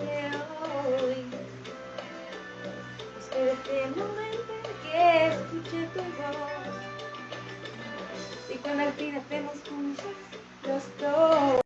hoy. Espero este momento en que escuche tu voz. Y cuando al fin estemos juntos, los dos.